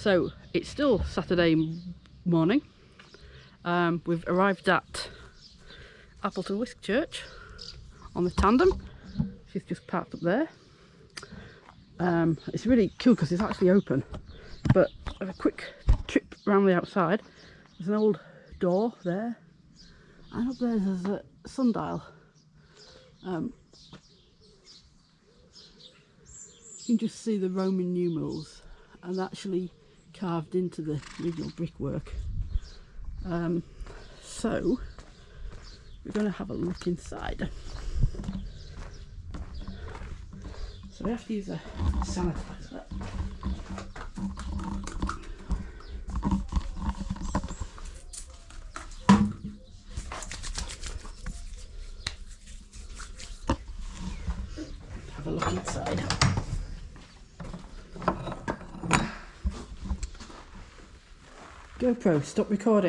So it's still Saturday morning. Um, we've arrived at Appleton Wiske Church on the tandem. She's just parked up there. Um, it's really cool because it's actually open. But have a quick trip around the outside. There's an old door there, and up there there's a sundial. Um, you can just see the Roman numerals and actually carved into the original brickwork. Um, so we're going to have a look inside. So we have to use a sanitizer. Have a look inside. GoPro, stop recording.